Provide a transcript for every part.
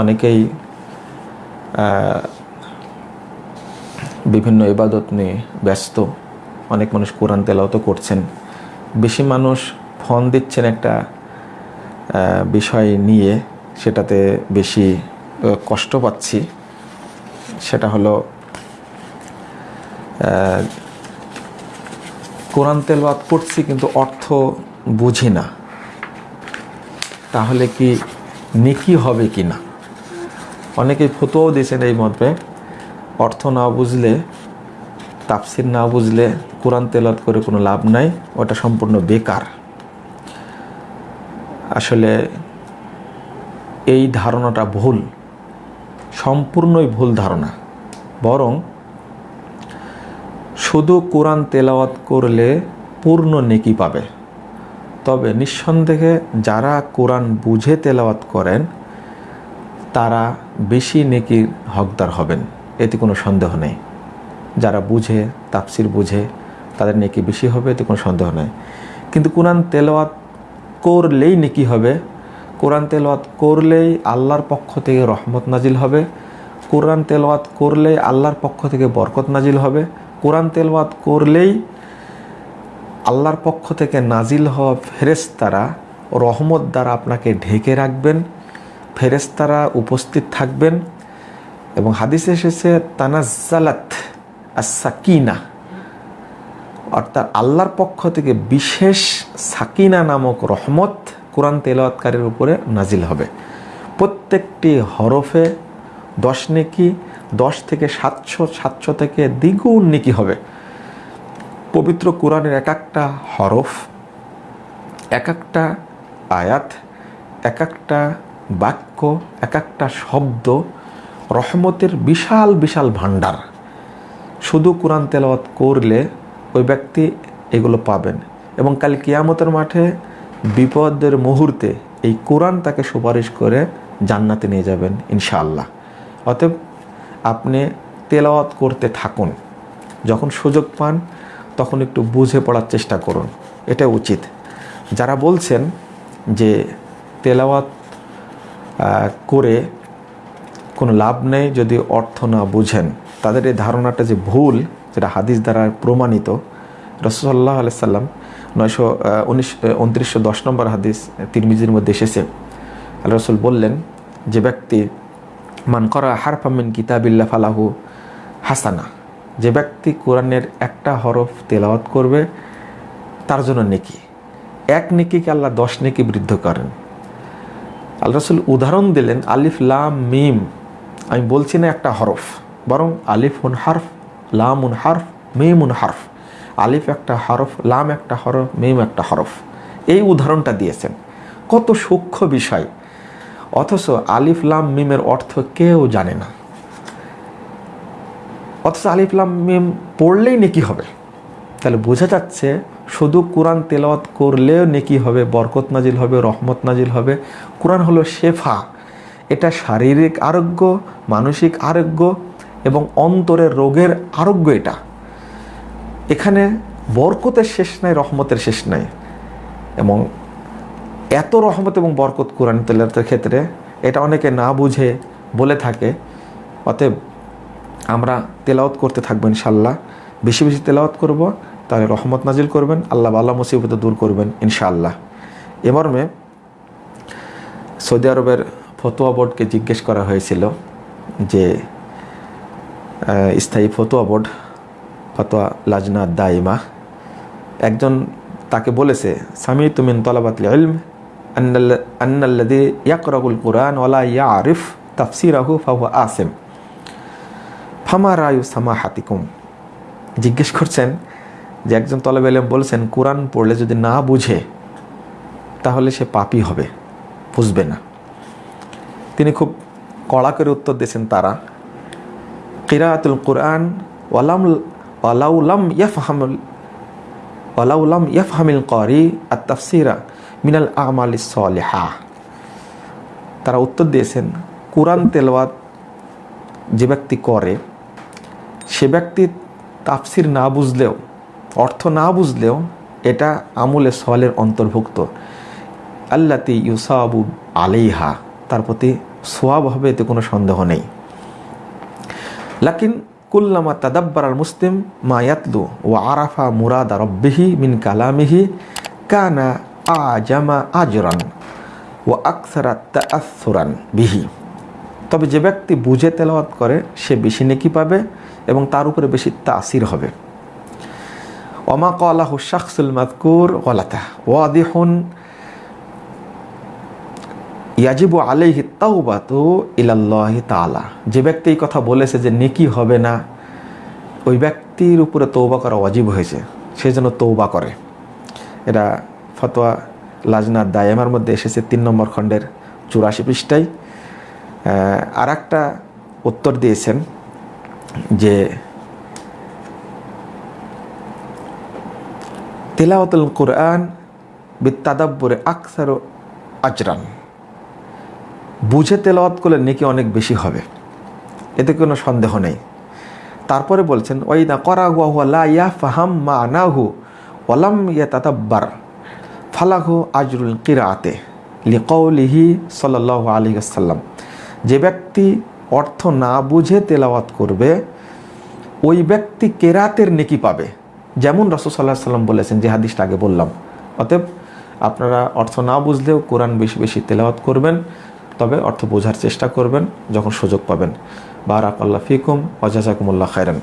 অনেকেই বিভিন্ন ইবাদত নিয়ে ব্যস্ত। অনেক মানুষ কোরআন তেলাওয়াতও করছেন। বেশি মানুষ ফোন দিচ্ছেন একটা বিষয় নিয়ে, সেটাতে বেশি কষ্ট পাচ্ছি। সেটা হলো কোরআন তেলাওয়াত করছি কিন্তু অর্থ বুঝি না। তাহলে কি নেকি হবে কি না? অনেকেই ফতোয়াও দিয়েছেন এই মতে অর্থ না বুঝলে, তাফসির না বুঝলে কোরআন তেলাত করে কোনো লাভ নাই, ওটা সম্পূর্ণ বেকার। আসলে এই ধারণাটা ভুল, সম্পূর্ণই ভুল ধারণা। বরং শুধু কোরআন তেলাওয়াত করলে পূর্ণ নেকি পাবে। তবে নিঃসন্দেহে যারা কোরআন বুঝে তেলাওয়াত করেন তারা বেশি নেকির হকদার হবেন, এতে কোনো সন্দেহ নেই। যারা বুঝে, তাফসির বুঝে, তাদের নেকি বেশি হবে, এতে কোনো সন্দেহ নেই। কিন্তু কোরআন তেলাওয়াত করলেই নেকি হবে, কোরআন তেলাওয়াত করলেই আল্লাহর পক্ষ থেকে রহমত নাজিল হবে, কোরআন তেলাওয়াত করলেই আল্লাহর পক্ষ থেকে বরকত নাজিল হবে, কোরআন তেলাওয়াত করলেই আল্লাহর পক্ষ থেকে নাজিল হওয়া ফেরেস্তারা রহমত দ্বারা আপনাকে ঢেকে রাখবেন ফেরেস্তারা উপস্থিত থাকবেন এবং হাদিসে এসেছে, তানাজ্জালাত সাকিনা অর্থাৎ আল্লাহর পক্ষ থেকে বিশেষ সাকিনা নামক রহমত কোরআন তেলাওয়াতকারের উপরে নাজিল হবে। প্রত্যেকটি হরফে দশ নেকি, দশ থেকে সাতশো সাতশো থেকে দ্বিগুণ নেকি হবে। পবিত্র কোরআনের এক একটা হরফ, এক একটা আয়াত, এক একটা বাক্য এক একটা শব্দ, রহমতের বিশাল বিশাল ভাণ্ডার। শুধু কোরআন তেলাওয়াত করলে ওই ব্যক্তি এগুলো পাবেন। এবং কাল কিয়ামতের মাঠে, বিপদের মুহূর্তে এই কোরআন তাকে সুপারিশ করে জান্নাতে নিয়ে যাবেন, ইনশাআল্লাহ। অতএব আপনি তেলাওয়াত করতে থাকুন। যখন সুযোগ পান, তখন একটু বুঝে পড়ার চেষ্টা করুন। এটা উচিত। যারা বলছেন যে তেলাওয়াত করে কোনো লাভ নেই যদি অর্থ না বুঝেন। তাদের এই ধারণাটা যে ভুল, যেটা হাদিস দ্বারা প্রমাণিত রসল্লাহ আলাইসাল্লাম নয়শো উনিশ উনত্রিশশো দশ নম্বর হাদিস তিরমিজির মধ্যে এসেছে। আল্লাহ রসুল বললেন, যে ব্যক্তি, মান করা হারফামিন কিতাবিল্লা ফালাহু হাসানা। যে ব্যক্তি কোরআনের একটা হরফ তেলাওয়াত করবে, তার জন্য নেকি। এক নেকিকে আল্লাহ দশ নেকি বৃদ্ধ করেন। আল্লাহ রসুল উদাহরণ দিলেন আলিফ লাম মিম। আমি বলছি না একটা হরফ, বরং আলিফ উন হারফ লাম উন হারফ মিম উন হারফ। আলিফ একটা হরফ, লাম একটা হরফ, মিম একটা হরফ। এই উদাহরণটা দিয়েছেন। কত সূক্ষ্ম বিষয়। অথচ আলিফ লাম মিমের অর্থ কেউ জানে না। অথচ আলিফ লাম মিম পড়লেই নেকি হবে। তাহলে বোঝা যাচ্ছে শুধু কোরআন তেলাওয়াত করলেও নেকি হবে, বরকত নাজিল হবে, রহমত নাজিল হবে। কোরআন হলো শেফা। এটা শারীরিক আরোগ্য, মানসিক আরোগ্য এবং অন্তরের রোগের আরোগ্য এটা। এখানে বরকতের শেষ নাই, রহমতের শেষ নাই। এবং এত রহমত এবং বরকত কোরআন তেলাওয়াতের ক্ষেত্রে এটা অনেকে না বুঝে বলে থাকে। অতএব আমরা তেলাওয়াত করতে থাকব ইনশাল্লাহ বেশি বেশি তেলাওয়াত করব। তাহলে রহমত নাজিল করবেন, আল্লাহ আল্লাহ মুসিবত দূর করবেন, ইনশাআল্লাহ। এ মর্মে সৌদি আরবের ফতোয়া বোর্ডকে জিজ্ঞেস করা হয়েছিল যে স্থায়ী ফতোয়া বোর্ড, ফতোয়া লাজনা দাইমা একজন তাকে বলেছে সামি তুমিন তলাবাতল ইলম আন্নাল্লাদি ইয়াকরাগুল কোরআন ওলা ইয়া আরিফ তাফসিরাহু ফাহু আসেম। ফামা রায়ু সামা হাতিকুম জিজ্ঞেস করছেন যে একজন তলাব এলেম বলেছেন, কোরআন পড়লে যদি না বুঝে, তাহলে সে পাপি হবে, বুঝবে না। তিনি খুব কড়া করে উত্তর দিয়েছেন তারা, কিরাতুল কোরআন ওয়ালাম ওয়ালাউলাম ইয়াফহামুল ওয়ালাউলাম ইয়াফহামিল করি আর তাফসিরা মিনাল আমাল সলেহা তারা উত্তর দিয়েছেন, কোরআন তেলাওয়াত যে ব্যক্তি করে, সে ব্যক্তি তাফসির না বুঝলেও অর্থ না বুঝলেও এটা আমলে সওয়ালের অন্তর্ভুক্ত। আল্লাতি ইউসাবু আলাইহা, তার প্রতি সোয়াব হবে এতে কোনো সন্দেহ নেই। লাকিন কুল্লামা তাদাব্বার আল মুসলিম মা ইয়াতলু ও আরাফা মুরাদা রব্বিহি মিন কালামিহি কানা আজামা আজরান ও আকসারা তাআসুরান বিহি। তবে যে ব্যক্তি বুঝে তেলাওয়াত করে, সে বেশি নেকি পাবে এবং তার উপরে বেশি তাসির হবে। তাওবাতু ইলাল্লাহি তাআলা। যে ব্যক্তি এই কথা বলেছে যে নেকি হবে না, ওই ব্যক্তির উপরে তৌবা করা ওয়াজিব হয়েছে। সে যেন তৌবা করে। এটা ফতোয়া লাজনা দায়েমার মধ্যে এসেছে তিন নম্বর খণ্ডের চুরাশি পৃষ্ঠায়। আর একটা উত্তর দিয়েছেন যে তেলাওয়াতুল কোরআন বিত্তাদাব্বরে আকসার আজরান। বুঝে তেলাওয়াত করলে নেকি অনেক বেশি হবে। এতে কোনো সন্দেহ নেই। তারপরে বলছেন ওইদা করা হুয়া হুয়া লা ইয়া ফাহাম মা আনাহু ওলাম ইয়া তাতাব্বার ফালাহু আজরুল কিরাতে লিকৌলিহি সাল্লাহ আলী আসাল্লাম যে ব্যক্তি অর্থ না বুঝে তেলাওয়াত করবে, ওই ব্যক্তি কেরাতের নেকি পাবে। যেমন রসদ সাল্লাহ সাল্লাম বলেছেন, যে হাদিসটা আগে বললাম। অতএব আপনারা অর্থ না বুঝলেও কোরআন বেশি বেশি তেলাওয়াত করবেন, তবে অর্থ বোঝার চেষ্টা করবেন যখন সুযোগ পাবেন। বারাক আল্লাহ ফিকুম অজাজাকুমুল্লাহ খায়রান।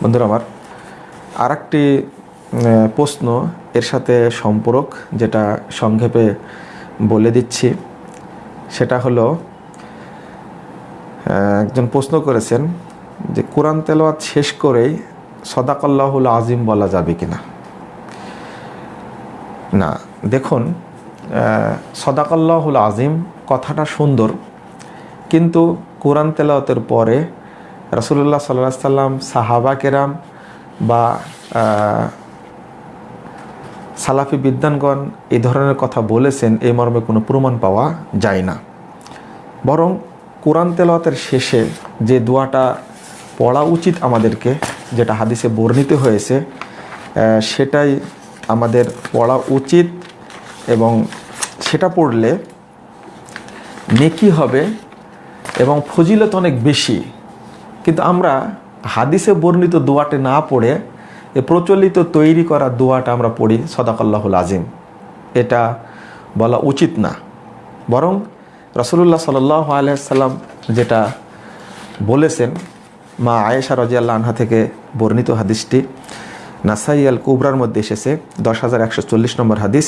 বন্ধুরা আমার আর একটি প্রশ্ন এর সাথে সম্পর্ক, যেটা সংক্ষেপে বলে দিচ্ছি। সেটা হলো একজন প্রশ্ন করেছেন যে কোরআন তেলাওয়াত শেষ করেই সদাকল্লাহুল আজিম বলা যাবে কিনা? না না দেখুন সদাকল্লাহুল আজিম কথাটা সুন্দর, কিন্তু কোরআন তেলাওতের পরে রসুল্লাহ সাল্লাহ সাল্লাম সাহাবা কেরাম বা সালাফি বিদ্যানগণ এই ধরনের কথা বলেছেন এই মর্মে কোনো প্রমাণ পাওয়া যায় না। বরং কোরআন তেলাওয়াতের শেষে যে দোয়াটা পড়া উচিত আমাদেরকে যেটা হাদিসে বর্ণিত হয়েছে সেটাই আমাদের পড়া উচিত এবং সেটা পড়লে নেকি হবে এবং ফজিলত অনেক বেশি। কিন্তু আমরা হাদিসে বর্ণিত দোয়াটে না পড়ে এ প্রচলিত তৈরি করা দোয়াটা আমরা পড়ি, সদাকাল্লাহুল আজিম। এটা বলা উচিত না। বরং রসুল্লাহ সাল আলাইসাল্লাম যেটা বলেছেন, মা আয়েশা রাজিয়াল্লাহ আনহা থেকে বর্ণিত হাদিসটি। নাসাই আল কুবরার মধ্যে এসেছে, দশ হাজার একশো চল্লিশ নম্বর হাদিস।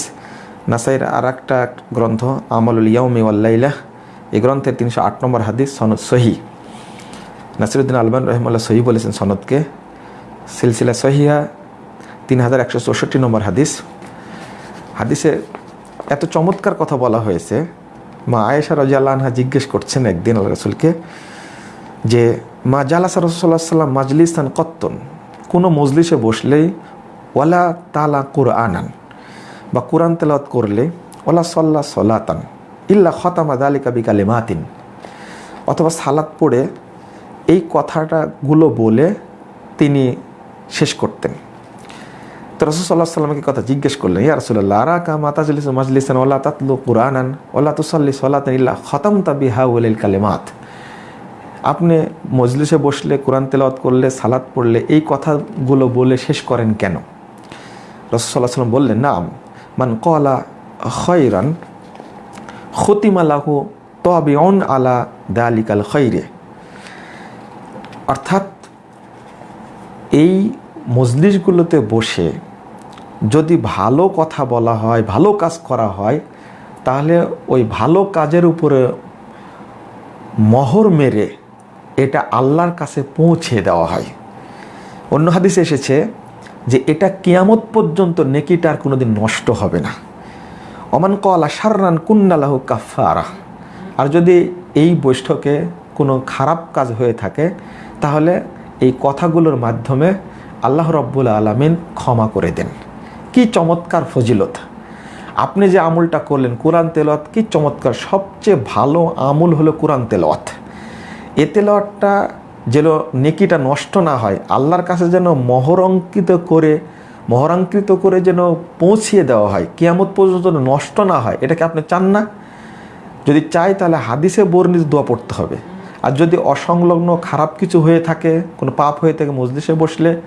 নাসাইয়ের আর একটা গ্রন্থ, আমলুল ইয়াউমি ওয়াল্লাইলাহ এই গ্রন্থের তিনশো আট নম্বর হাদিস, সনদ সহি নাসিরুদ্দিন আলমান রহমাল্লাহ সহি বলেছেন সনদকে। সিলসিলা সহিয়া তিন হাজার একশো চৌষট্টি নম্বর হাদিস। হাদিসে এত চমৎকার কথা বলা হয়েছে, মা আয়েশা রাজিয়াল্লাহ আনহা জিজ্ঞেস করছেন একদিন আল্লাহ রসুলকে যে মা জালাসা রসুল্লাহ সাল্লাম মাজলিস্তান কত্তন। কোনো মজলিসে বসলেই ওয়ালা তালা কোরআনান বা কোরআন তেলাওয়াত করলে ওলা সল্লা সলাতান ইল্লা খতামা দালিকা বিকালে মাতিন অথবা সালাত পড়ে এই কথাটাগুলো বলে তিনি শেষ করতেন। তো রসুল সাল্লাহ সাল্লামকে কথা জিজ্ঞেস করলেন, ইয়া রসুল্লাহ কা মাতাজলিস মাজলিসান ওলা তাতলু কোরআনান ওলা তুসাল্লি সলাতান ইল্লা খতাম তাবি হা উলিল কালেমাত? আপনি মজলিসে বসলে, কোরআন তেলাওয়াত করলে, সালাত পড়লে, এই কথাগুলো বলে শেষ করেন কেন? রসুল্লাহ সাল্লাম বললেন, নাম, মান কলা খৈরান খতিমালাহু তবে অন আলা দালিকাল খৈরে অর্থাৎ, এই মজলিসগুলোতে বসে যদি ভালো কথা বলা হয়, ভালো কাজ করা হয়, তাহলে ওই ভালো কাজের উপরে মহর মেরে এটা আল্লাহর কাছে পৌঁছে দেওয়া হয়। অন্য হাদিসে এসেছে যে এটা কিয়ামত পর্যন্ত নেকিটা আর কোনোদিন নষ্ট হবে না। অমান কলা সাররান কুন্নালাহু কাফারা আর যদি এই বৈঠকে কোনো খারাপ কাজ হয়ে থাকে, তাহলে এই কথাগুলোর মাধ্যমে আল্লাহ রব্বুল আলমিন ক্ষমা করে দেন। কি চমৎকার ফজিলত। আপনি যে আমলটা করলেন, কোরআন তেলাওয়াত কি চমৎকার? সবচেয়ে ভালো আমল হলো কোরআন তেলাওয়াত। এ তেলাওয়াতটা যেন নেকিটা নষ্ট না হয়, আল্লাহর কাছে যেন মহরঙ্কিত করে মহরাঙ্কিত করে যেন পৌঁছিয়ে দেওয়া হয়, কিয়ামত পর্যন্ত যেন নষ্ট না হয় এটাকে আপনি চান না? যদি চাই তাহলে হাদিসে বর্ণিত দোয়া পড়তে হবে। আর যদি অসংলগ্ন খারাপ কিছু হয়ে থাকে, কোনো পাপ হয়ে থাকে মজলিসে বসলে,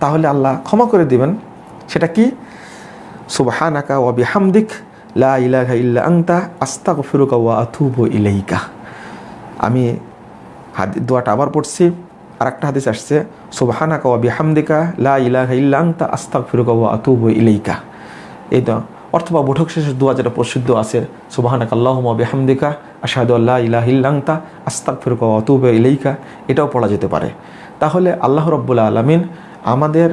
তাহলে আল্লাহ ক্ষমা করে দিবেন। সেটা কি? সুবহানাকা ওয়া বিহামদিক, লা ইলাহা ইল্লা আনতা, আস্তাগফিরুকা ওয়া আতুবু ইলাইকা। আমি হাদি, দোয়াটা আবার পড়ছি আর একটা হাদিস আসছে, সুবহানাকা ওয়া বিহামদিকা লা ইলাহা ইল্লা আনতা আস্তাগফিরুকা ওয়া আতুবু ইলাইকা। এই তো অথবা বৈঠক শেষের দোয়া যেটা প্রসিদ্ধ আছে, সুবাহানাক আল্লাহুম্মা বিহামদিকা, আশহাদু আল্লা ইলাহা ইল্লা আনতা আস্তাগফিরুকা ওয়া আতুবু ইলাইকা, এটাও পড়া যেতে পারে। তাহলে আল্লাহ রাব্বুল আলামিন আমাদের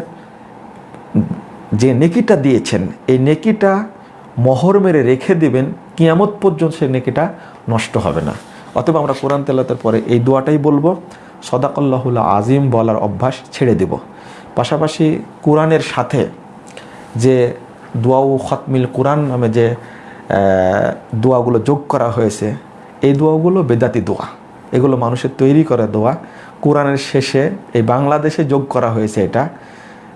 যে নেকিটা দিয়েছেন, এই নেকিটা মহর মেরে রেখে দেবেন, কিয়ামত পর্যন্ত সেই নেকিটা নষ্ট হবে না। অতএব আমরা কোরআন তেলাতের পরে এই দোয়াটাই বলব, সদাকল্লাহুল আজিম বলার অভ্যাস ছেড়ে দেব। পাশাপাশি কোরআনের সাথে যে দোয়াউ খতমিল কোরআন নামে যে দোয়াগুলো যোগ করা হয়েছে, এই দোয়াগুলো বেদাতি দোয়া। এগুলো মানুষের তৈরি করা দোয়া। কোরআনের শেষে এই বাংলাদেশে যোগ করা হয়েছে এটা।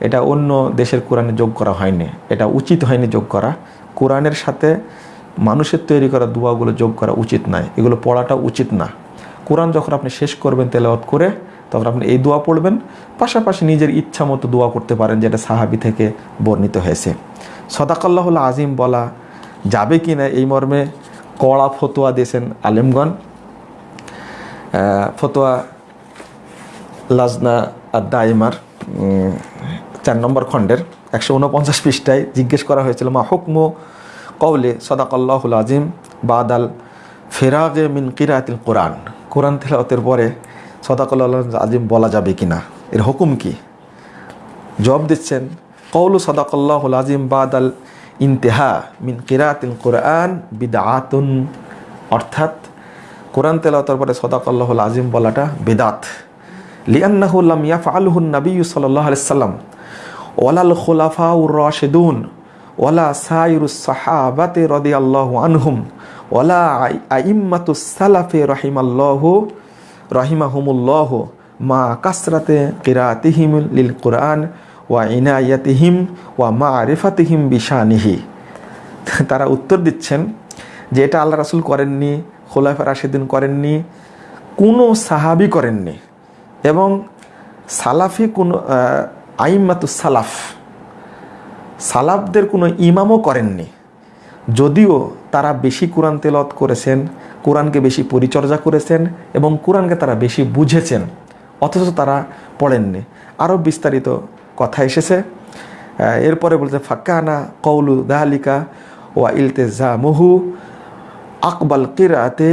এটা অন্য দেশের কোরআনে যোগ করা হয়নি। এটা উচিত হয়নি যোগ করা। কোরআনের সাথে মানুষের তৈরি করা দোয়াগুলো যোগ করা উচিত নয়। এগুলো পড়াটা উচিত না। কোরআন যখন আপনি শেষ করবেন তেলাওয়াত করে, তখন আপনি এই দোয়া পড়বেন। পাশাপাশি নিজের ইচ্ছা মতো দোয়া করতে পারেন যেটা সাহাবি থেকে বর্ণিত হয়েছে। সদাকাল্লাহুল আজিম বলা যাবে কি না এই মর্মে কড়া ফতোয়া দিয়েছেন আলেমগণ। ফতোয়া লাজনা দাইমার চার নম্বর খণ্ডের একশো উনপঞ্চাশ পৃষ্ঠায় জিজ্ঞেস করা হয়েছিল, মা হুকমু কৌলে সদাকাল্লাহুল আজিম বাদাল ফেরাগে মিন কিরাতিল কোরআন। কোরআন তেলাওয়াতের পরে সদাকাল্লাহ আজিম বলা যাবে কি না এর হুকুম কি? জবাব দিচ্ছেন কৌলু সদাকাল্লাহুল আজিম বাদাল ইন্তেহা মিন কিরাতিল কোরআন বিদাআতুন অর্থাৎ কোরআন তেলাওয়াতের পরে সদাকাল্লাহুল আজিম বলাটা বেদাত। লিয়ান্নাহু লাম ইয়াফআলহু নবী সাল্লাল্লাহু আলাইহি সাল্লাম। ওয়ালাল খুলাফাউর রাশিদুন। ওয়ালা সাইরুস সাহাবাতে রাদিয়াল্লাহু আনহুম, ওয়ালা আইম্মাতুস সালাফে রাহিমাল্লাহু, রাহিমাহুমুল্লাহ, মা কাসরাতে কিরাতিহিম লিল কোরআন ওয়া ইনায়াতিহিম ওয়া মারিফাতিহিম বিশানিহি। তারা উত্তর দিচ্ছেন যে এটা আল্লাহ রাসূল করেননি, খোলাফা রাশিদিন করেননি, কোনো সাহাবি করেননি। এবং সালাফি কোনো আইম্মাতু সালাফ সালাফদের কোনো ইমামও করেননি। যদিও তারা বেশি কোরআন তেলত করেছেন, কোরআনকে বেশি পরিচর্যা করেছেন এবং কোরআনকে তারা বেশি বুঝেছেন, অথচ তারা পড়েননি। আরও বিস্তারিত কথা এসেছে। এরপরে বলছে ফাক্কানা কৌলু দাহালিকা ওয়া ইলতেজা মুহু আকবাল কিরাতে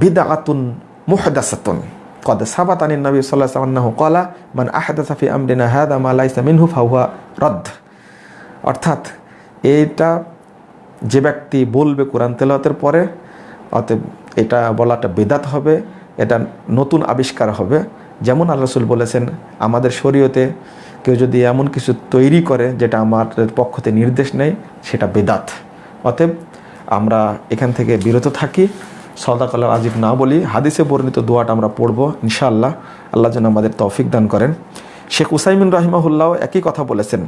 বিদা আতুন মুহদাসাতুন। কদ সাবাত নবী সাল্লাহ সাল্লাহ কলা মান আহাদাসাফি আমরিনা হাদা মালাইসা মিনহু ফাহুয়া রদ্দ অর্থাৎ এইটা যে ব্যক্তি বলবে কোরআন তেলাওয়াতের পরে, অতএব এটা বলাটা বেদাত হবে, এটা নতুন আবিষ্কার হবে। যেমন আল্লাহ রসুল বলেছেন, আমাদের শরীয়তে কেউ যদি এমন কিছু তৈরি করে যেটা আমাদের পক্ষতে নির্দেশ নেই, সেটা বেদাত। অতএব আমরা এখান থেকে বিরত থাকি। সদাকাল আজিব না বলি, হাদিসে বর্ণিত দোয়াটা আমরা পড়ব, ইনশাআল্লাহ। আল্লাহ যেন আমাদের তৌফিক দান করেন। শেখ উসাইমিন রাহিমাহুল্লাহ একই কথা বলেছেন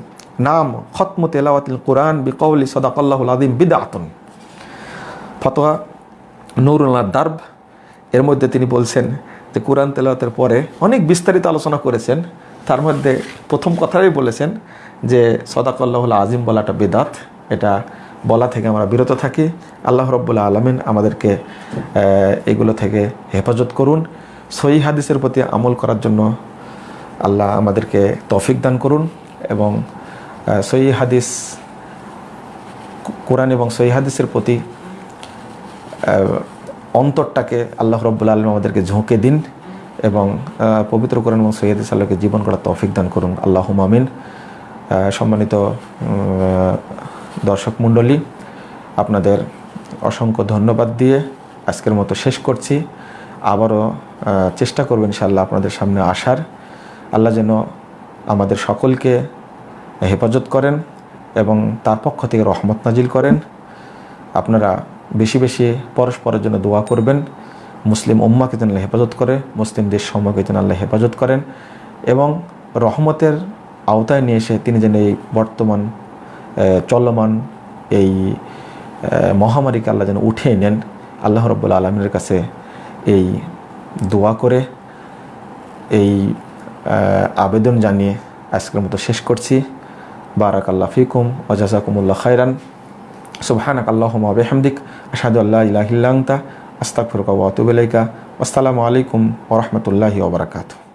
নাম খতম তেলাওয়াতিল কোরআন বিকৌলি সদাকাল্লাহুল আদিম বিদাতন ফতোয়া নুরুল্লাহ দার্ব, এর মধ্যে তিনি বলছেন যে কোরআন তেলাওয়াতের পরে অনেক বিস্তারিত আলোচনা করেছেন। তার মধ্যে প্রথম কথাই বলেছেন যে সদাকাল্লাহুল আজিম বলাটা বেদাত এটা বলা থেকে আমরা বিরত থাকি। আল্লাহ রব্বুল্লা আলমিন আমাদেরকে এগুলো থেকে হেফাজত করুন। সহি হাদিসের প্রতি আমল করার জন্য আল্লাহ আমাদেরকে তফিক দান করুন এবং সহি হাদিস, কোরআন এবং সহি হাদিসের প্রতি অন্তরটাকে আল্লাহ রব্বুল আলম আমাদেরকে ঝোঁকে দিন এবং পবিত্র কোরআন এবং সৈয়দ সাল্লাহকে জীবন করার তৌফিক দান করুন। আল্লাহ মামিন সম্মানিত দর্শক মণ্ডলী, আপনাদের অসংখ্য ধন্যবাদ দিয়ে আজকের মতো শেষ করছি। আবারও চেষ্টা করবেন ইনশাল্লাহ আপনাদের সামনে আসার। আল্লাহ যেন আমাদের সকলকে হেফাজত করেন এবং তার পক্ষ থেকে রহমত নাজিল করেন। আপনারা বেশি বেশি পরস্পরের জন্য দোয়া করবেন। মুসলিম উম্মাকে আল্লাহ হেফাজত করে, মুসলিম দেশ সমূহকে যেন আল্লাহ হেফাজত করেন এবং রহমতের আওতায় নিয়ে এসে তিনি যেন এই বর্তমান চলমান এই মহামারীকে আল্লাহ যেন উঠিয়ে নেন। আল্লাহ রব্বুল আলমিনের কাছে এই দোয়া করে এই আবেদন জানিয়ে আজকের মতো শেষ করছি। বারাক আল্লাহ ফিকুম ওজাজাকুমুল্লা খাইরান সুবহানাক আল্লাহুম্মা ওয়া বিহামদিক, আশহাদু আল্লা ইলাহা ইল্লা আনতা, আস্তাগফিরুকা ওয়া আতুবু ইলাইকা। আসসালামু আলাইকুম ওরহমতুল্লাহি ওবরাকাতু